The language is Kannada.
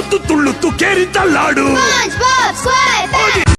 ತುತ್ತು ತುಳ್ಳುತ್ತು ಕೇರಿತ ಲಾಡು